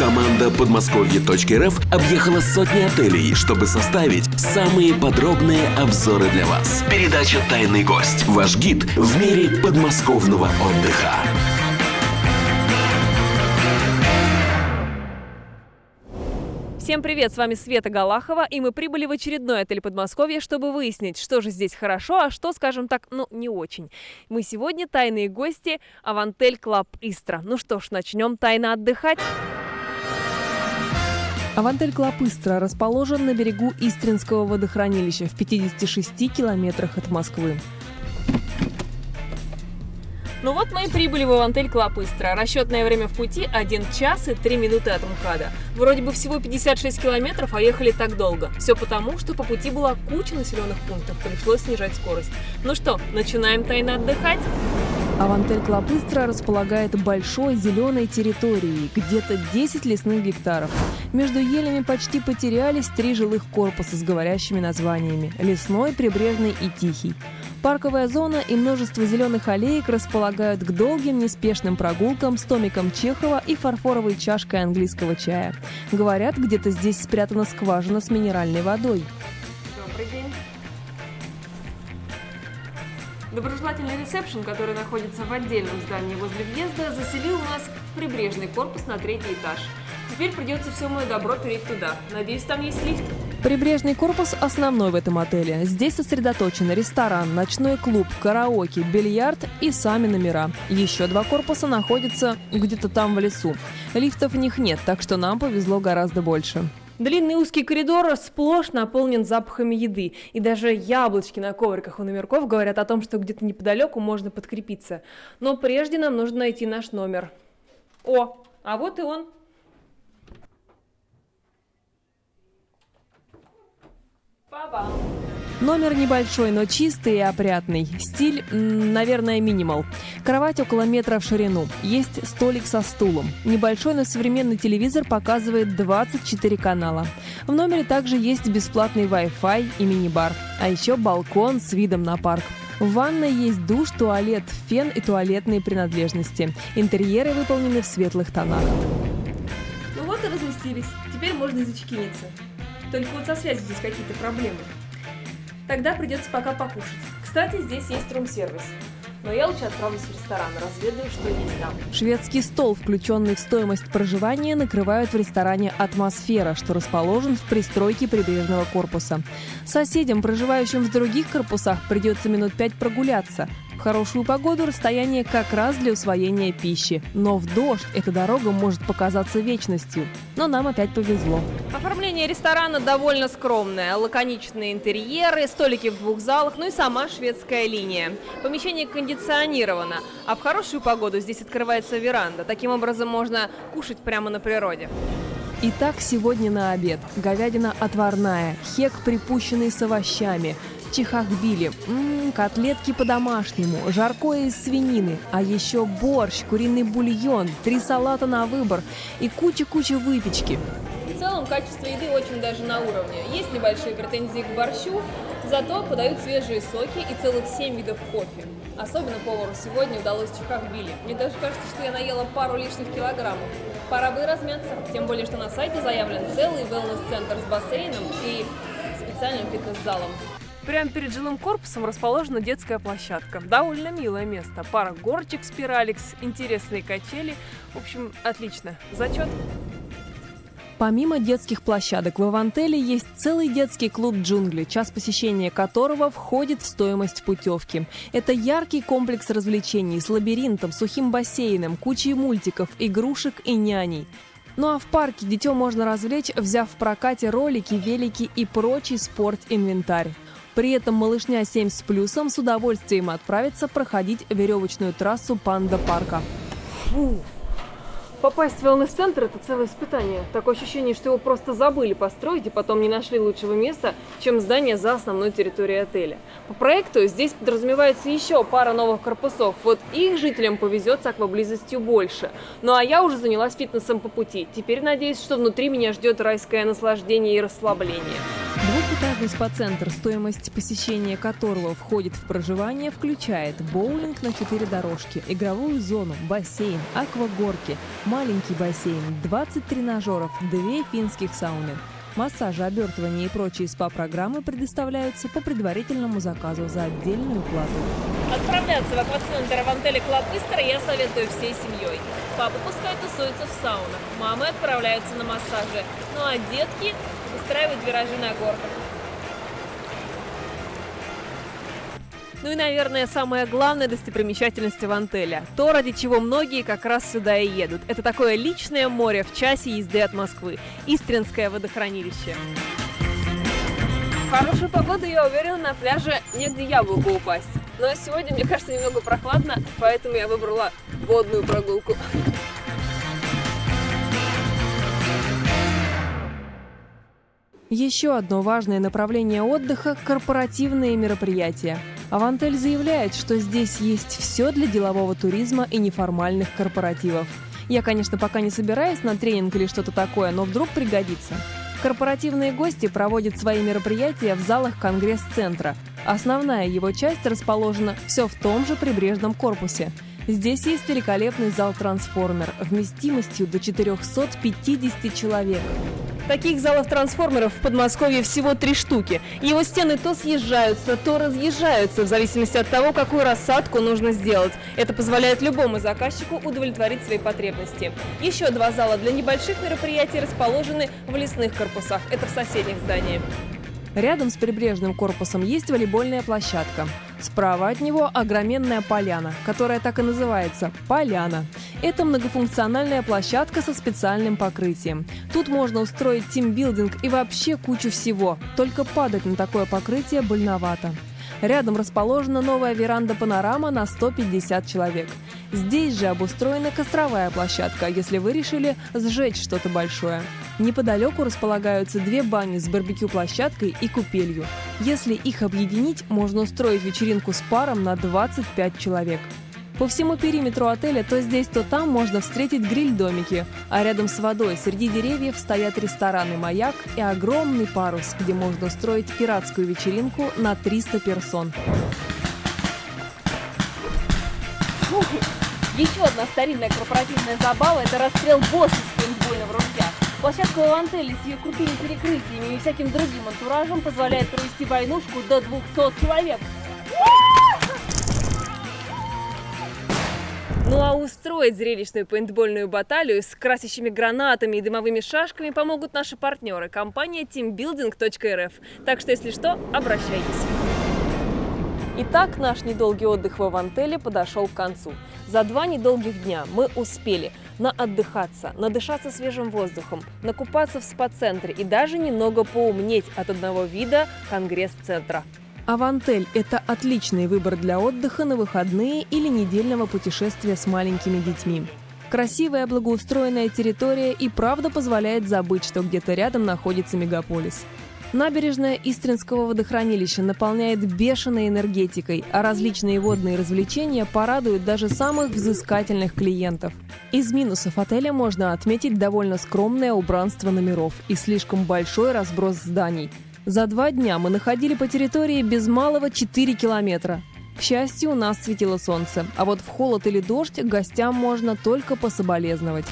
Команда подмосковье.рф объехала сотни отелей, чтобы составить самые подробные обзоры для вас. Передача «Тайный гость». Ваш гид в мире подмосковного отдыха. Всем привет, с вами Света Галахова, и мы прибыли в очередной отель Подмосковья, чтобы выяснить, что же здесь хорошо, а что, скажем так, ну, не очень. Мы сегодня тайные гости Avantel Club Istra. Ну что ж, начнем тайно отдыхать. Avantel Club расположен на берегу Истринского водохранилища в 56 километрах от Москвы. Ну вот мы и прибыли в Avantel Club. Расчетное время в пути 1 час и 3 минуты от МКАДа. Вроде бы всего 56 километров, а ехали так долго. Все потому, что по пути была куча населенных пунктов, пришлось снижать скорость. Ну что, начинаем тайно отдыхать? Avantel Club Istra располагает большой зеленой территорией, где-то 10 лесных гектаров. Между елями почти потерялись три жилых корпуса с говорящими названиями – лесной, прибрежный и тихий. Парковая зона и множество зеленых аллеек располагают к долгим неспешным прогулкам с томиком Чехова и фарфоровой чашкой английского чая. Говорят, где-то здесь спрятана скважина с минеральной водой. Добрый день. Доброжелательный ресепшн, который находится в отдельном здании возле въезда, заселил нас в прибрежный корпус на третий этаж. Теперь придется все мое добро перейти туда. Надеюсь, там есть лифт. Прибрежный корпус основной в этом отеле. Здесь сосредоточены ресторан, ночной клуб, караоке, бильярд и сами номера. Еще два корпуса находятся где-то там в лесу. Лифтов в них нет, так что нам повезло гораздо больше. Длинный узкий коридор сплошь наполнен запахами еды. И даже яблочки на ковриках у номерков говорят о том, что где-то неподалеку можно подкрепиться. Но прежде нам нужно найти наш номер. О, а вот и он. Номер небольшой, но чистый и опрятный. Стиль, наверное, минимал. Кровать около метра в ширину. Есть столик со стулом. Небольшой, но современный телевизор показывает 24 канала. В номере также есть бесплатный Wi-Fi и мини-бар. А еще балкон с видом на парк. В ванной есть душ, туалет, фен и туалетные принадлежности. Интерьеры выполнены в светлых тонах. Ну вот и разместились. Теперь можно зачекиниться. Только вот со связью здесь какие-то проблемы. Тогда придется пока покушать. Кстати, здесь есть рум-сервис. Но я лучше отправлюсь в ресторан, разведаю, что есть там. Шведский стол, включенный в стоимость проживания, накрывают в ресторане «Атмосфера», что расположен в пристройке прибрежного корпуса. Соседям, проживающим в других корпусах, придется минут пять прогуляться. В хорошую погоду расстояние как раз для усвоения пищи. Но в дождь эта дорога может показаться вечностью. Но нам опять повезло. Оформление ресторана довольно скромное. Лаконичные интерьеры, столики в двух залах, ну и сама шведская линия. Помещение кондиционировано, а в хорошую погоду здесь открывается веранда. Таким образом можно кушать прямо на природе. Итак, сегодня на обед. Говядина отварная, хек припущенный с овощами, чихахбили, м-м, котлетки по-домашнему, жаркое из свинины, а еще борщ, куриный бульон, три салата на выбор и куча-куча выпечки. В целом качество еды очень даже на уровне. Есть небольшие претензии к борщу, зато подают свежие соки и целых 7 видов кофе. Особенно повару сегодня удалось чихахбили. Мне даже кажется, что я наела пару лишних килограммов. Пора бы размяться, тем более, что на сайте заявлен целый wellness-центр с бассейном и специальным фитнес-залом. Прямо перед жилым корпусом расположена детская площадка. Довольно милое место. Пара горочек спираликс, интересные качели. В общем, отлично. Зачет. Помимо детских площадок в Ивантеле есть целый детский клуб «Джунгли», час посещения которого входит в стоимость путевки. Это яркий комплекс развлечений с лабиринтом, сухим бассейном, кучей мультиков, игрушек и няней. Ну а в парке детем можно развлечь, взяв в прокате ролики, велики и прочий спорт-инвентарь. При этом малышня 7 с плюсом с удовольствием отправится проходить веревочную трассу панда-парка. Попасть в wellness-центр – это целое испытание. Такое ощущение, что его просто забыли построить и потом не нашли лучшего места, чем здание за основной территорией отеля. По проекту здесь подразумевается еще пара новых корпусов. Вот их жителям повезет с акваблизостью больше. Ну а я уже занялась фитнесом по пути. Теперь надеюсь, что внутри меня ждет райское наслаждение и расслабление. Каждый спа-центр, стоимость посещения которого входит в проживание, включает боулинг на 4 дорожки, игровую зону, бассейн, аквагорки, маленький бассейн, 20 тренажеров, 2 финских сауны. Массажи, обертывания и прочие СПА-программы предоставляются по предварительному заказу за отдельную плату. Отправляться в аквацентр Avantel Club Istra я советую всей семьей. Папа пускай тусуется в саунах, мамы отправляются на массажи, ну а детки устраивают виражи на горках. Ну и, наверное, самая главная достопримечательность Avantel я. То, ради чего многие как раз сюда и едут. Это такое личное море в часе езды от Москвы. Истринское водохранилище. Хорошую погоду, я уверена, на пляже негде яблоку упасть. Но сегодня, мне кажется, немного прохладно, поэтому я выбрала водную прогулку. Еще одно важное направление отдыха – корпоративные мероприятия. Авантель заявляет, что здесь есть все для делового туризма и неформальных корпоративов. Я, конечно, пока не собираюсь на тренинг или что-то такое, но вдруг пригодится. Корпоративные гости проводят свои мероприятия в залах Конгресс-центра. Основная его часть расположена все в том же прибрежном корпусе. Здесь есть великолепный зал «Трансформер» вместимостью до 450 человек. Таких залов трансформеров в Подмосковье всего три штуки. Его стены то съезжаются, то разъезжаются, в зависимости от того, какую рассадку нужно сделать. Это позволяет любому заказчику удовлетворить свои потребности. Еще два зала для небольших мероприятий расположены в лесных корпусах. Это в соседних зданиях. Рядом с прибрежным корпусом есть волейбольная площадка. Справа от него огроменная поляна, которая так и называется – поляна. Это многофункциональная площадка со специальным покрытием. Тут можно устроить тимбилдинг и вообще кучу всего. Только падать на такое покрытие больновато. Рядом расположена новая веранда-панорама на 150 человек. Здесь же обустроена костровая площадка, если вы решили сжечь что-то большое. Неподалеку располагаются две бани с барбекю-площадкой и купелью. Если их объединить, можно устроить вечеринку с паром на 25 человек. По всему периметру отеля то здесь, то там можно встретить гриль-домики, а рядом с водой среди деревьев стоят рестораны «Маяк» и огромный парус, где можно устроить пиратскую вечеринку на 300 персон. Еще одна старинная корпоративная забава – это расстрел босса с пейнтбольного ружья. Площадка в Антеле с ее крутыми перекрытиями и всяким другим антуражем позволяет провести войнушку до 200 человек. Ну а устроить зрелищную пейнтбольную баталию с красящими гранатами и дымовыми шашками помогут наши партнеры – компания teambuilding.rf. Так что, если что, обращайтесь. Итак, наш недолгий отдых в Авантеле подошел к концу. За два недолгих дня мы успели наотдыхаться, надышаться свежим воздухом, накупаться в спа-центре и даже немного поумнеть от одного вида конгресс-центра. Авантель – это отличный выбор для отдыха на выходные или недельного путешествия с маленькими детьми. Красивая благоустроенная территория и правда позволяет забыть, что где-то рядом находится мегаполис. Набережная Истринского водохранилища наполняет бешеной энергетикой, а различные водные развлечения порадуют даже самых взыскательных клиентов. Из минусов отеля можно отметить довольно скромное убранство номеров и слишком большой разброс зданий – за два дня мы находили по территории без малого 4 километра. К счастью, у нас светило солнце, а вот в холод или дождь гостям можно только пособолезновать.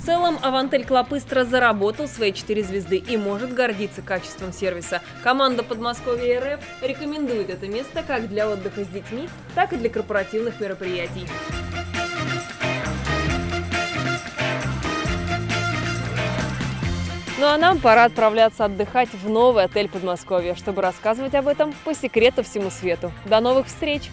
В целом, Авантель Клопыстро заработал свои 4 звезды и может гордиться качеством сервиса. Команда Подмосковья РФ рекомендует это место как для отдыха с детьми, так и для корпоративных мероприятий. Ну а нам пора отправляться отдыхать в новый отель Подмосковья, чтобы рассказывать об этом по секрету всему свету. До новых встреч!